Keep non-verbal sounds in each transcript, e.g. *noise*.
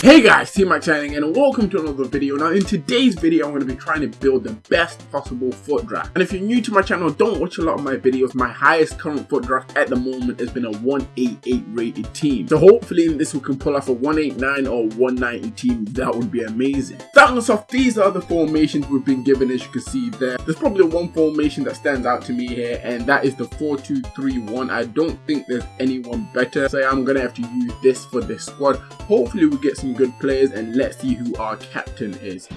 Hey guys, T-Mac signing and welcome to another video. Now in today's video I'm going to be trying to build the best possible FUT draft. And if you're new to my channel, don't watch a lot of my videos. My highest current FUT draft at the moment has been a 188 rated team. So hopefully this we can pull off a 189 or 190 team. That would be amazing. Starting us off, these are the formations we've been given as you can see there. There's probably one formation that stands out to me here and that is the 4-2-3-1. I don't think there's anyone better. So I'm going to have to use this for this squad. Hopefully we get some good players and let's see who our captain is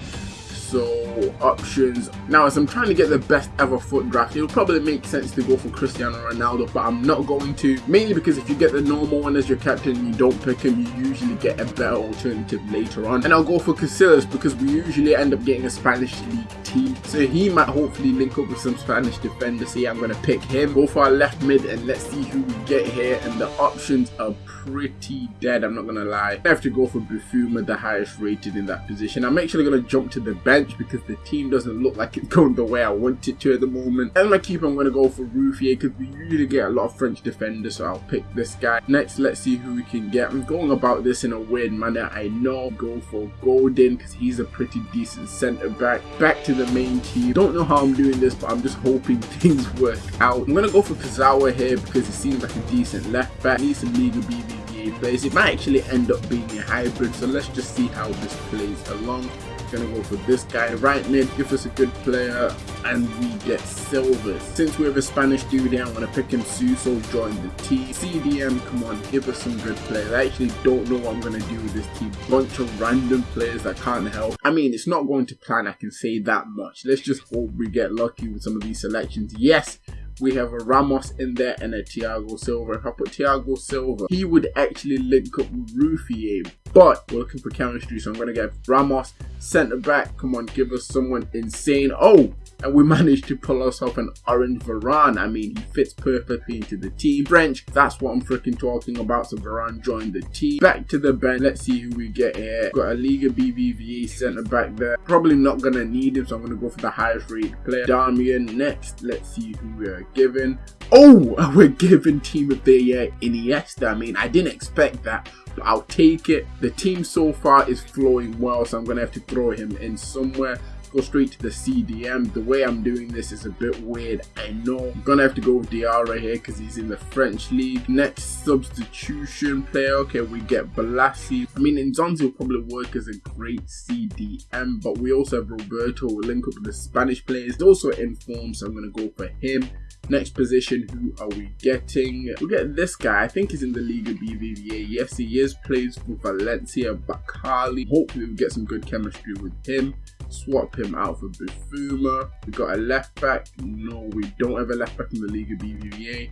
so options. Now as i'm trying to get the best ever FUT draft it'll probably make sense to go for cristiano ronaldo but i'm not going to mainly because if you get the normal one as your captain you don't pick him you usually get a better alternative later on. And i'll go for casillas because we usually end up getting a spanish league team. So he might hopefully link up with some spanish defenders so yeah i'm gonna pick him. Go for our left mid and let's see who we get here. And the options are pretty dead i'm not gonna lie. I have to go for Bufuma, the highest rated in that position. I'm actually gonna jump to the bench bench because the team doesn't look like it's *laughs* going the way I want it to at the moment. And my keeper, I'm going to go for Ruffier because we usually get a lot of French defenders, so I'll pick this guy. Next, let's see who we can get. I'm going about this in a weird manner. I know go for Golden because he's a pretty decent centre back. Back to the main team. Don't know how I'm doing this, but I'm just hoping *laughs* things work out. I'm going to go for Kurzawa here because he seems like a decent left back. Needs some Liga BBVA players. It might actually end up being a hybrid, so let's just see how this plays along gonna go for this guy. Right mid give us a good player and we get silvers since we have a spanish dude here i'm gonna pick him. Suso join the team. Cdm come on give us some good players. I actually don't know what i'm gonna do with this team. Bunch of random players that can't help. I mean it's not going to plan i can say that much. Let's just hope we get lucky with some of these selections. Yes we have a Ramos in there and a Thiago Silva. If I put Thiago Silva, he would actually link up with Ruffier. But we're looking for chemistry, so I'm going to get Ramos, centre back. Come on, give us someone insane. Oh, and we *laughs* managed to pull ourselves an orange Varane. I mean, he fits perfectly into the team. French, that's what I'm freaking talking about. So Varane joined the team. Back to the bench. Let's see who we get here. Got a Liga BBVA centre back there. Probably not going to need him, so I'm going to go for the highest rated player. Darmian next. Let's see who we are given. Oh, *laughs* we're given team of the year Iniesta. I mean, I didn't expect that. I'll take it. The team so far is flowing well, so I'm going to have to throw him in somewhere go straight to the CDM. The way I'm doing this is a bit weird, I know. I'm gonna have to go with Diarra here because he's in the French league. Next substitution player, okay, we get Balassi. I mean, Nzonzi will probably work as a great CDM, but we also have Roberto, we'll link up with the Spanish players. He's also in form, so I'm gonna go for him. Next position, who are we getting? We get this guy. I think he's in the Liga BBVA. Yes, he is. Plays for Valencia, Bakkali. Hopefully, we get some good chemistry with him swap him out for Bufuma. We got a left back. No, we don't have a left back in the Liga BBVA.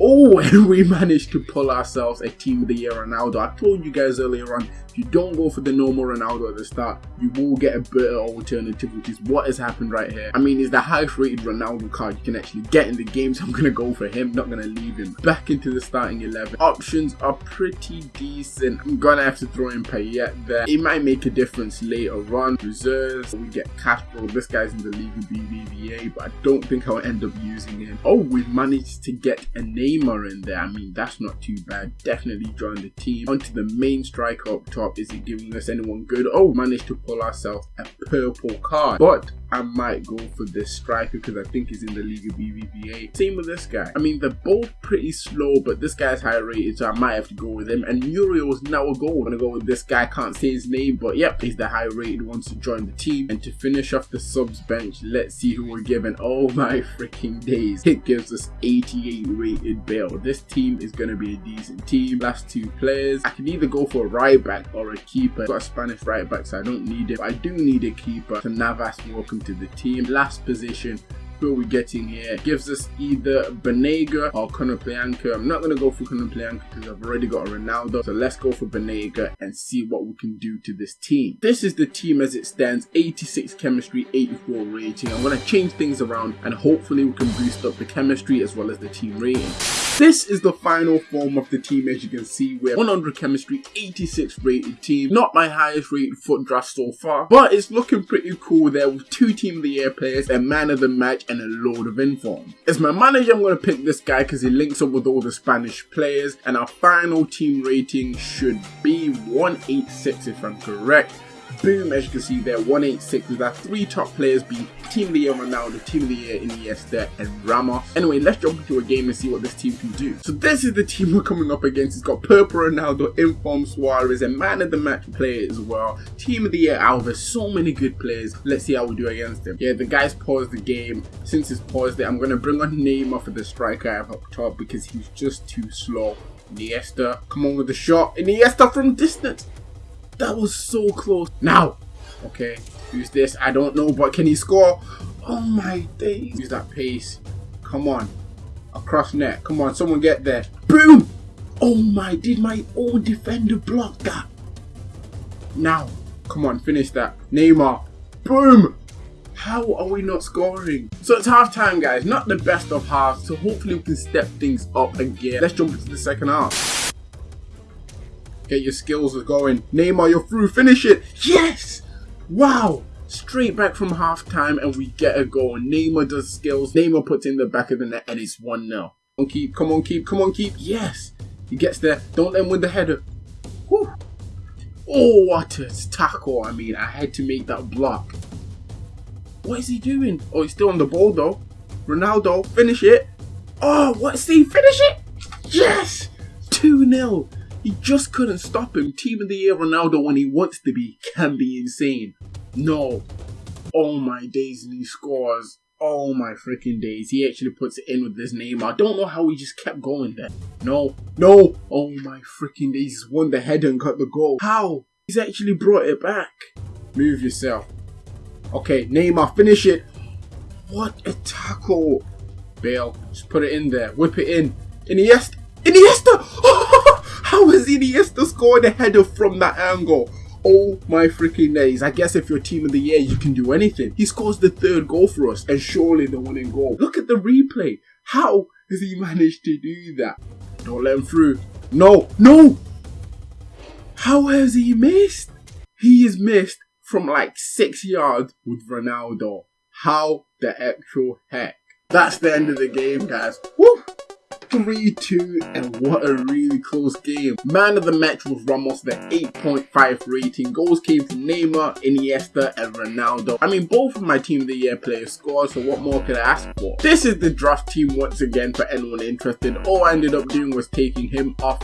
Oh, *laughs* and we managed to pull ourselves a Team of the Year Ronaldo. I told you guys earlier on, you don't go for the normal Ronaldo at the start, you will get a better alternative, which is what has happened right here. I mean, he's the highest rated Ronaldo card you can actually get in the game, so I'm going to go for him, not going to leave him. Back into the starting 11. Options are pretty decent. I'm going to have to throw in Payet there. It might make a difference later on. Reserves, we get Castro. This guy's in the Liga BBVA, but I don't think I'll end up using him. Oh, we've managed to get a Neymar in there. I mean, that's not too bad. Definitely join the team. Onto the main striker up top is he giving us anyone good? Oh, managed to pull ourselves a purple card. But I might go for this striker because I think he's in the league Liga BBVA. Same with this guy. I mean, they're both pretty slow, but this guy's high rated, so I might have to go with him. And Muriel is now a goal. I'm gonna go with this guy. Can't say his name, but yep, he's the high rated one to join the team. And to finish off the subs bench, let's see who we're given. Oh my freaking days. It gives us 88 rated Bale. This team is gonna be a decent team. Last two players. I can either go for a right back or a keeper. I've got a Spanish right back, so I don't need it. But I do need a keeper. So Navas, welcome to the team. Last position, who are we getting here? Gives us either Banega or Konoplyanka. I'm not going to go for Konoplyanka because I've already got a Ronaldo. So let's go for Banega and see what we can do to this team. This is the team as it stands. 86 chemistry, 84 rating. I'm going to change things around and hopefully we can boost up the chemistry as well as the team rating. This is the final form of the team as you can see we're 100 chemistry, 86 rated team. Not my highest rated FUT draft so far, but it's looking pretty cool there with two team of the year players, a man of the match and a load of inform. As my manager I'm going to pick this guy because he links up with all the Spanish players and our final team rating should be 186 if I'm correct. Boom, as you can see there, 186 with our three top players being Team of the Year Ronaldo, Team of the Year Iniesta, and Ramos. Anyway, let's jump into a game and see what this team can do. So this is the team *laughs* we're coming up against. It's got Purple Ronaldo, Inform Suarez, and Man of the Match player as well. Team of the Year Alves, so many good players. Let's see how we do against them. Yeah, the guys paused the game. Since it's paused it, I'm going to bring on Neymar for the striker I have up top because he's just too slow. Iniesta, come on with the shot. Iniesta from distance. That was so close. Now, okay, use this. I don't know, but can he score? Oh my days. Use that pace. Come on. Across net. Come on, someone get there. Boom! Oh my, did my own defender block that? Now, come on, finish that. Neymar. Boom! How are we not scoring? So it's half time guys, not the best of halves, so hopefully we can step things up again. Let's jump into the second half. Get your skills going. Neymar, you're through. Finish it. Yes! Wow! Straight back from halftime and we get a goal. Neymar does skills. Neymar puts in the back of the net and it's 1-0. Come on, keep. Come on, keep. Come on, keep. Yes! He gets there. Don't let him win the header. Whew. Oh, what a tackle. I mean, I had to make that block. What is he doing? Oh, he's still on the ball though. Ronaldo, finish it. Oh, what is he? Finish it. Yes! 2-0. He just couldn't stop him. Team of the Year Ronaldo when he wants to be can be insane. No. Oh my days and he scores. Oh my freaking days. He actually puts it in with his name. I don't know how he just kept going there. No. No. Oh my freaking days. He's won the header and got the goal. How? He's actually brought it back. Move yourself. Okay, Neymar, finish it. What a tackle. Bale, just put it in there. Whip it in. Iniesta! How has Iniesta scored a header from that angle? Oh my freaking days. I guess if you're team of the year, you can do anything. He scores the third goal for us and surely the winning goal. Look at the replay. How has he managed to do that? Don't let him through. No, no! How has he missed? He is missed from like six yards with Ronaldo. How the actual heck? That's the end of the game, guys. Woo! 3-2 and what a really close game. Man of the match was Ramos the 8.5 rating. Goals came from Neymar, Iniesta and Ronaldo. I mean both of my team of the year players scored so what more could I ask for? This is the draft team once again for anyone interested. All I ended up doing was taking him off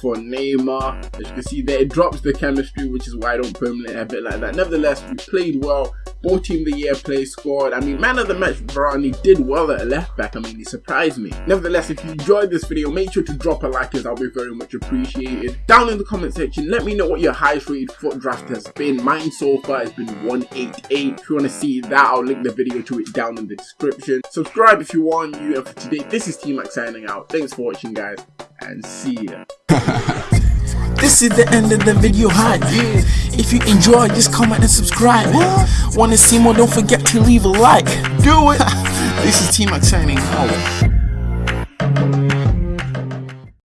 for Neymar. As you can see there, it drops the chemistry, which is why I don't permanently have it like that. Nevertheless, we played well. Both team of the year players scored. I mean, man of the match, Varane did well at left back. I mean, he surprised me. Nevertheless, if you enjoyed this video, make sure to drop a like as that'll be very much appreciated. Down in the comment section, let me know what your highest rated FUT draft has been. Mine so far has been 188. If you want to see that, I'll link the video to it down in the description. Subscribe if you want you. And for today, this is T-Mac signing out. Thanks for watching, guys, and see ya. *laughs* This is the end of the video hype. If you enjoy, just comment and subscribe. Wanna see more? Don't forget to leave a like. Do it. *laughs* this is Team Max signing out.